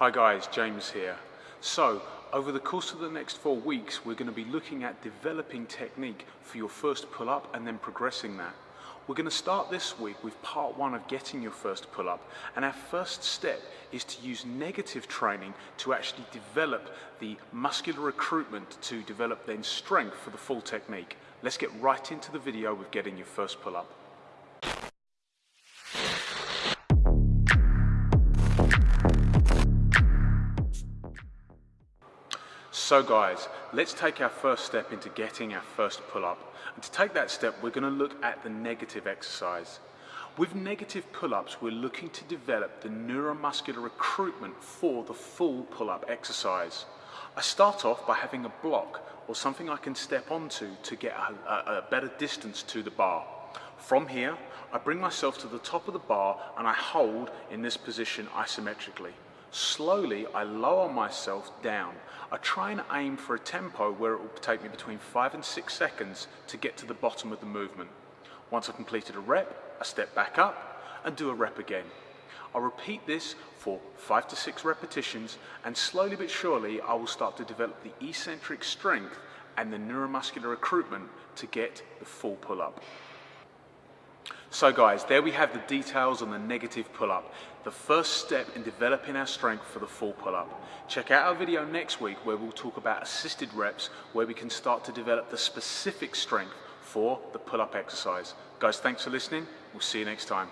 Hi guys, James here. So, over the course of the next four weeks, we're going to be looking at developing technique for your first pull-up and then progressing that. We're going to start this week with part one of getting your first pull-up and our first step is to use negative training to actually develop the muscular recruitment to develop then strength for the full technique. Let's get right into the video with getting your first pull-up. So guys, let's take our first step into getting our first pull-up. And to take that step, we're going to look at the negative exercise. With negative pull-ups, we're looking to develop the neuromuscular recruitment for the full pull-up exercise. I start off by having a block or something I can step onto to get a, a, a better distance to the bar. From here, I bring myself to the top of the bar and I hold in this position isometrically. Slowly, I lower myself down. I try and aim for a tempo where it will take me between five and six seconds to get to the bottom of the movement. Once I've completed a rep, I step back up and do a rep again. I'll repeat this for five to six repetitions and slowly but surely I will start to develop the eccentric strength and the neuromuscular recruitment to get the full pull-up. So guys, there we have the details on the negative pull-up, the first step in developing our strength for the full pull-up. Check out our video next week where we'll talk about assisted reps, where we can start to develop the specific strength for the pull-up exercise. Guys, thanks for listening. We'll see you next time.